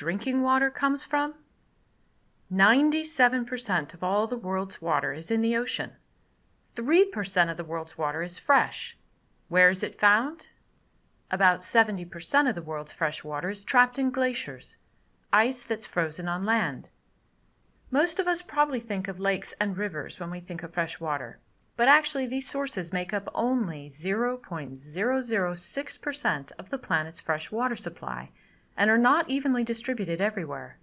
drinking water comes from? 97% of all the world's water is in the ocean. 3% of the world's water is fresh. Where is it found? About 70% of the world's fresh water is trapped in glaciers, ice that's frozen on land. Most of us probably think of lakes and rivers when we think of fresh water, but actually these sources make up only 0.006% of the planet's fresh water supply and are not evenly distributed everywhere.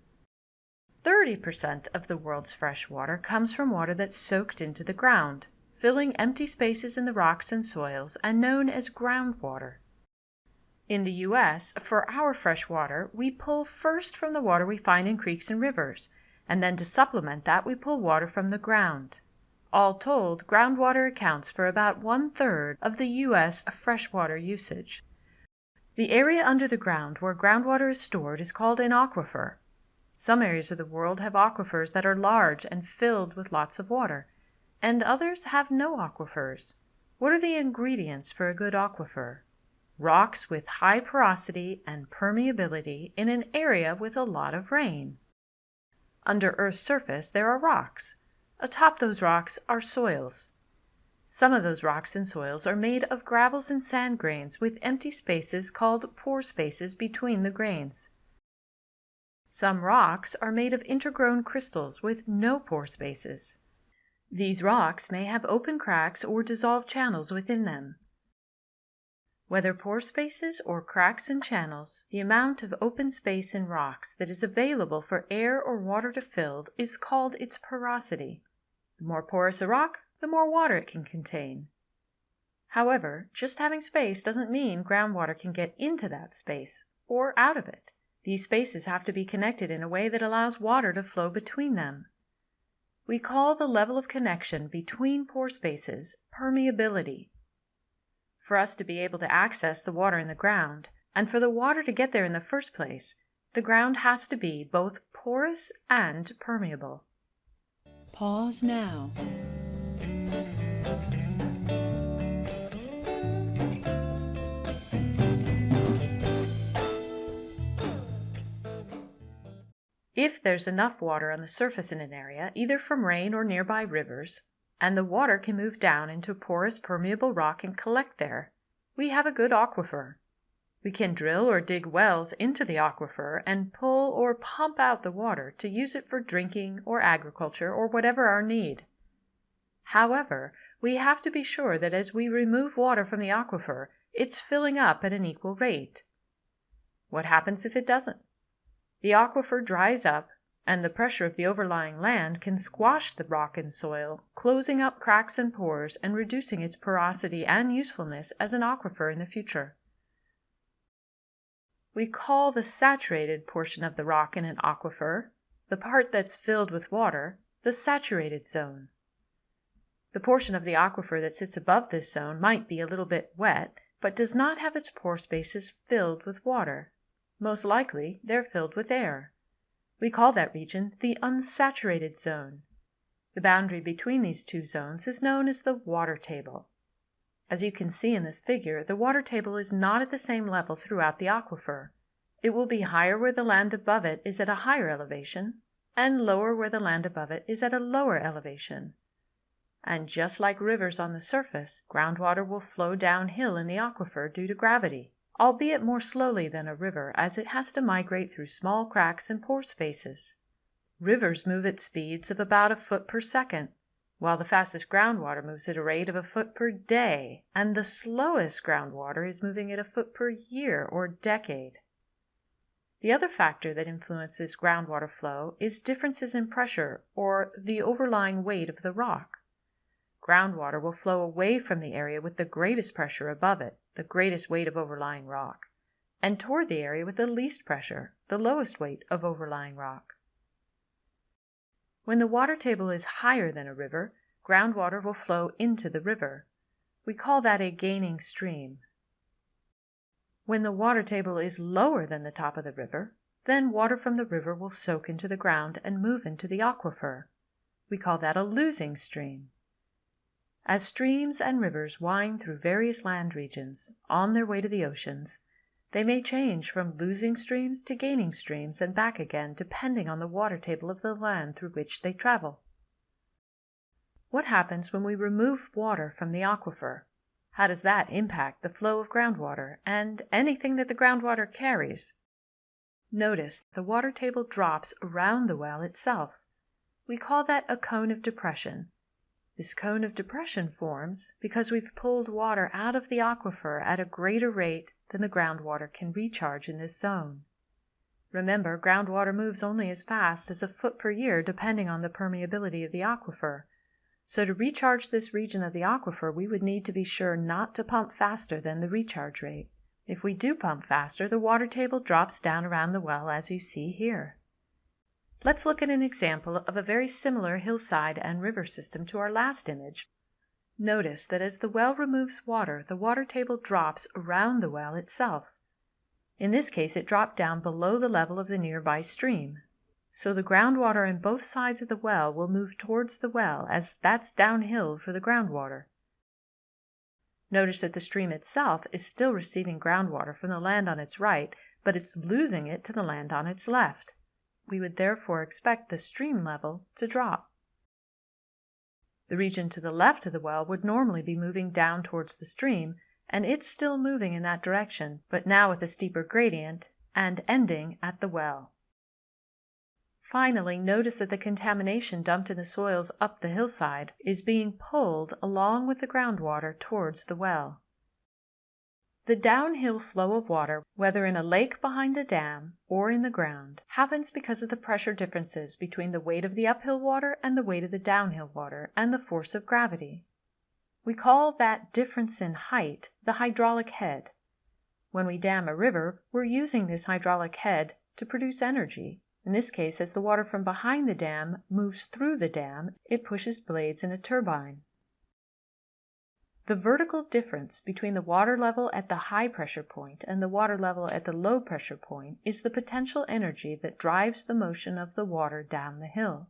30% of the world's fresh water comes from water that's soaked into the ground, filling empty spaces in the rocks and soils and known as groundwater. In the U.S., for our fresh water, we pull first from the water we find in creeks and rivers, and then to supplement that, we pull water from the ground. All told, groundwater accounts for about one third of the U.S. freshwater usage. The area under the ground where groundwater is stored is called an aquifer. Some areas of the world have aquifers that are large and filled with lots of water, and others have no aquifers. What are the ingredients for a good aquifer? rocks with high porosity and permeability in an area with a lot of rain. Under Earth's surface there are rocks. Atop those rocks are soils. Some of those rocks and soils are made of gravels and sand grains with empty spaces called pore spaces between the grains. Some rocks are made of intergrown crystals with no pore spaces. These rocks may have open cracks or dissolved channels within them. Whether pore spaces or cracks and channels, the amount of open space in rocks that is available for air or water to fill is called its porosity. The more porous a rock, the more water it can contain. However, just having space doesn't mean groundwater can get into that space or out of it. These spaces have to be connected in a way that allows water to flow between them. We call the level of connection between pore spaces permeability for us to be able to access the water in the ground, and for the water to get there in the first place, the ground has to be both porous and permeable. Pause now. If there's enough water on the surface in an area, either from rain or nearby rivers, and the water can move down into porous permeable rock and collect there, we have a good aquifer. We can drill or dig wells into the aquifer and pull or pump out the water to use it for drinking or agriculture or whatever our need. However, we have to be sure that as we remove water from the aquifer, it's filling up at an equal rate. What happens if it doesn't? The aquifer dries up and the pressure of the overlying land can squash the rock and soil, closing up cracks and pores and reducing its porosity and usefulness as an aquifer in the future. We call the saturated portion of the rock in an aquifer, the part that's filled with water, the saturated zone. The portion of the aquifer that sits above this zone might be a little bit wet, but does not have its pore spaces filled with water. Most likely, they're filled with air. We call that region the unsaturated zone. The boundary between these two zones is known as the water table. As you can see in this figure, the water table is not at the same level throughout the aquifer. It will be higher where the land above it is at a higher elevation, and lower where the land above it is at a lower elevation. And just like rivers on the surface, groundwater will flow downhill in the aquifer due to gravity albeit more slowly than a river as it has to migrate through small cracks and pore spaces. Rivers move at speeds of about a foot per second, while the fastest groundwater moves at a rate of a foot per day, and the slowest groundwater is moving at a foot per year or decade. The other factor that influences groundwater flow is differences in pressure or the overlying weight of the rock. Groundwater will flow away from the area with the greatest pressure above it, the greatest weight of overlying rock, and toward the area with the least pressure, the lowest weight of overlying rock. When the water table is higher than a river, groundwater will flow into the river. We call that a gaining stream. When the water table is lower than the top of the river, then water from the river will soak into the ground and move into the aquifer. We call that a losing stream. As streams and rivers wind through various land regions on their way to the oceans, They may change from losing streams to gaining streams and back again depending on the water table of the land through which they travel. What happens when we remove water from the aquifer? How does that impact the flow of groundwater and anything that the groundwater carries? Notice the water table drops around the well itself. We call that a cone of depression. This cone of depression forms because we've pulled water out of the aquifer at a greater rate than the groundwater can recharge in this zone. Remember, groundwater moves only as fast as a foot per year depending on the permeability of the aquifer. So to recharge this region of the aquifer, we would need to be sure not to pump faster than the recharge rate. If we do pump faster, the water table drops down around the well as you see here. Let's look at an example of a very similar hillside and river system to our last image. Notice that as the well removes water, the water table drops around the well itself. In this case, it dropped down below the level of the nearby stream. So the groundwater in both sides of the well will move towards the well as that's downhill for the groundwater. Notice that the stream itself is still receiving groundwater from the land on its right, but it's losing it to the land on its left. We would therefore expect the stream level to drop. The region to the left of the well would normally be moving down towards the stream, and it's still moving in that direction, but now with a steeper gradient and ending at the well. Finally, notice that the contamination dumped in the soils up the hillside is being pulled along with the groundwater towards the well. The downhill flow of water, whether in a lake behind a dam or in the ground, happens because of the pressure differences between the weight of the uphill water and the weight of the downhill water and the force of gravity. We call that difference in height the hydraulic head. When we dam a river, we're using this hydraulic head to produce energy in this case, as the water from behind the dam moves through the dam, it pushes blades in a turbine. The vertical difference between the water level at the high pressure point and the water level at the low pressure point is the potential energy that drives the motion of the water down the hill.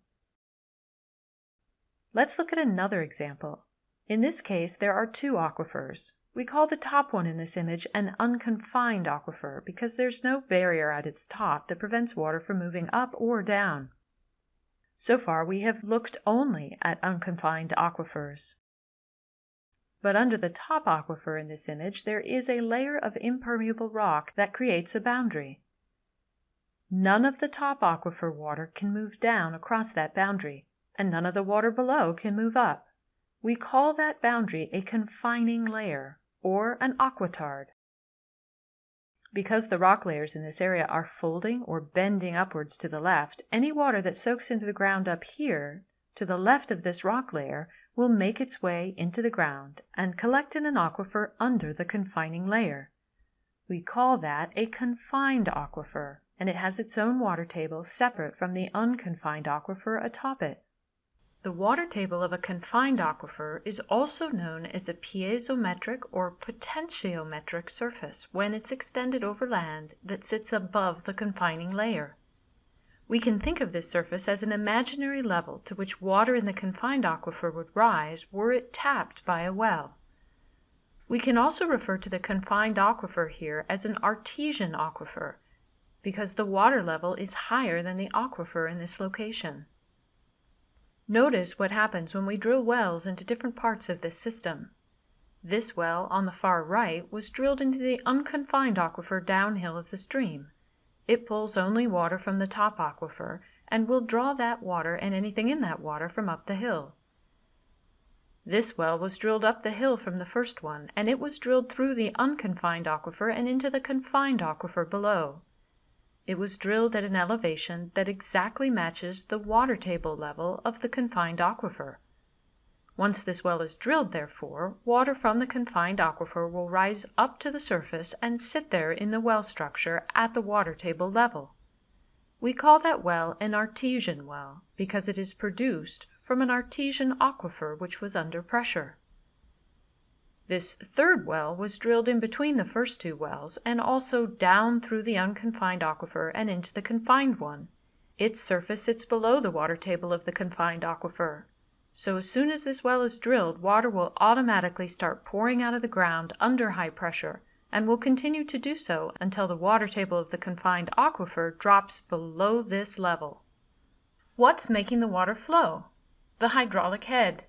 Let's look at another example. In this case, there are two aquifers, we call the top one in this image an unconfined aquifer because there's no barrier at its top that prevents water from moving up or down. So far, we have looked only at unconfined aquifers. But under the top aquifer in this image, there is a layer of impermeable rock that creates a boundary. None of the top aquifer water can move down across that boundary, and none of the water below can move up. We call that boundary a confining layer, or an aquitard. Because the rock layers in this area are folding or bending upwards to the left, any water that soaks into the ground up here, to the left of this rock layer, will make its way into the ground and collect in an aquifer under the confining layer. We call that a confined aquifer, and it has its own water table separate from the unconfined aquifer atop it. The water table of a confined aquifer is also known as a piezometric or potentiometric surface when it's extended over land that sits above the confining layer. We can think of this surface as an imaginary level to which water in the confined aquifer would rise were it tapped by a well. We can also refer to the confined aquifer here as an artesian aquifer because the water level is higher than the aquifer in this location. Notice what happens when we drill wells into different parts of this system. This well on the far right was drilled into the unconfined aquifer downhill of the stream. It pulls only water from the top aquifer and will draw that water and anything in that water from up the hill. This well was drilled up the hill from the first one, and it was drilled through the unconfined aquifer and into the confined aquifer below. It was drilled at an elevation that exactly matches the water table level of the confined aquifer. Once this well is drilled, therefore, water from the confined aquifer will rise up to the surface and sit there in the well structure at the water table level. We call that well an artesian well because it is produced from an artesian aquifer which was under pressure. This third well was drilled in between the first two wells and also down through the unconfined aquifer and into the confined one. Its surface sits below the water table of the confined aquifer. So as soon as this well is drilled, water will automatically start pouring out of the ground under high pressure and will continue to do so until the water table of the confined aquifer drops below this level. What's making the water flow? The hydraulic head.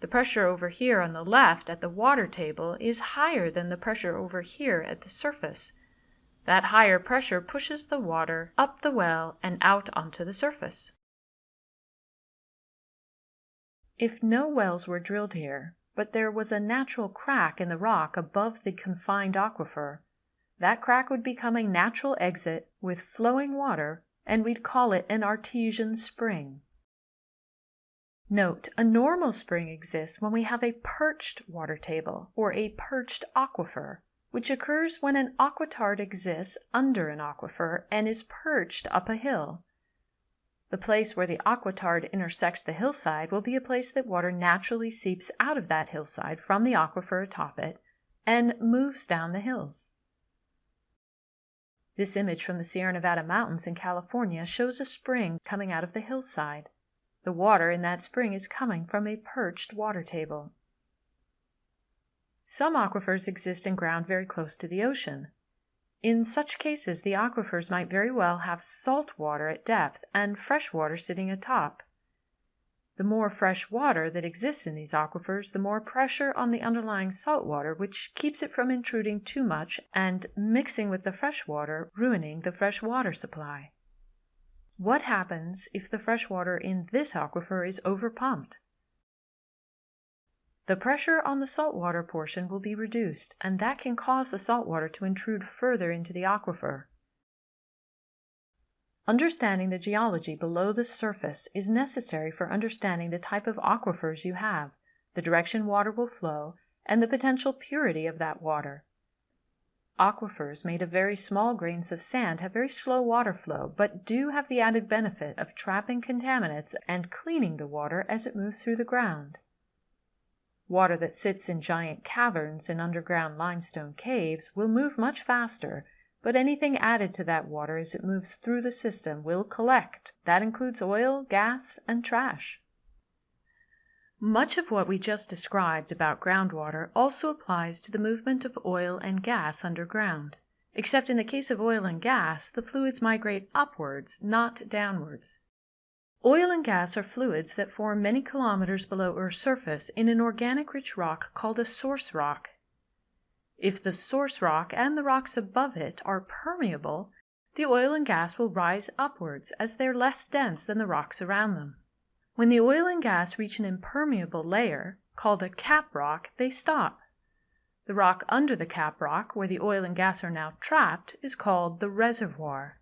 The pressure over here on the left at the water table is higher than the pressure over here at the surface. That higher pressure pushes the water up the well and out onto the surface. If no wells were drilled here, but there was a natural crack in the rock above the confined aquifer, that crack would become a natural exit with flowing water, and we'd call it an artesian spring. Note, a normal spring exists when we have a perched water table, or a perched aquifer, which occurs when an aquitard exists under an aquifer and is perched up a hill. The place where the aquitard intersects the hillside will be a place that water naturally seeps out of that hillside from the aquifer atop it and moves down the hills. This image from the Sierra Nevada mountains in California shows a spring coming out of the hillside. The water in that spring is coming from a perched water table. Some aquifers exist in ground very close to the ocean. In such cases, the aquifers might very well have salt water at depth and fresh water sitting atop. The more fresh water that exists in these aquifers, the more pressure on the underlying salt water, which keeps it from intruding too much and mixing with the fresh water, ruining the fresh water supply. What happens if the fresh water in this aquifer is overpumped? The pressure on the saltwater portion will be reduced, and that can cause the saltwater to intrude further into the aquifer. Understanding the geology below the surface is necessary for understanding the type of aquifers you have, the direction water will flow, and the potential purity of that water. Aquifers made of very small grains of sand have very slow water flow, but do have the added benefit of trapping contaminants and cleaning the water as it moves through the ground. Water that sits in giant caverns in underground limestone caves will move much faster, but anything added to that water as it moves through the system will collect. That includes oil, gas, and trash. Much of what we just described about groundwater also applies to the movement of oil and gas underground. Except in the case of oil and gas, the fluids migrate upwards, not downwards. Oil and gas are fluids that form many kilometers below Earth's surface in an organic rich rock called a source rock. If the source rock and the rocks above it are permeable, the oil and gas will rise upwards as they're less dense than the rocks around them. When the oil and gas reach an impermeable layer, called a cap rock, they stop. The rock under the cap rock, where the oil and gas are now trapped, is called the reservoir.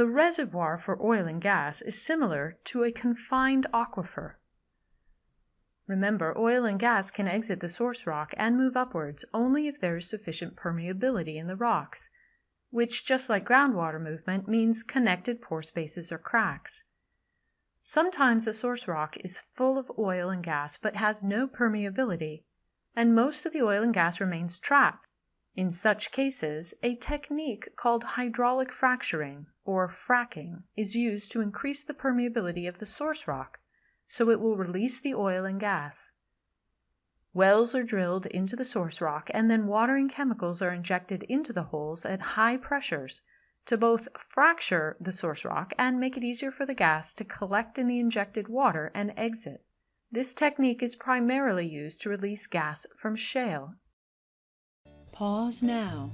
The reservoir for oil and gas is similar to a confined aquifer. Remember, oil and gas can exit the source rock and move upwards only if there is sufficient permeability in the rocks, which, just like groundwater movement, means connected pore spaces or cracks. Sometimes a source rock is full of oil and gas but has no permeability, and most of the oil and gas remains trapped. In such cases, a technique called hydraulic fracturing or fracking is used to increase the permeability of the source rock so it will release the oil and gas. Wells are drilled into the source rock and then watering chemicals are injected into the holes at high pressures to both fracture the source rock and make it easier for the gas to collect in the injected water and exit. This technique is primarily used to release gas from shale. Pause now.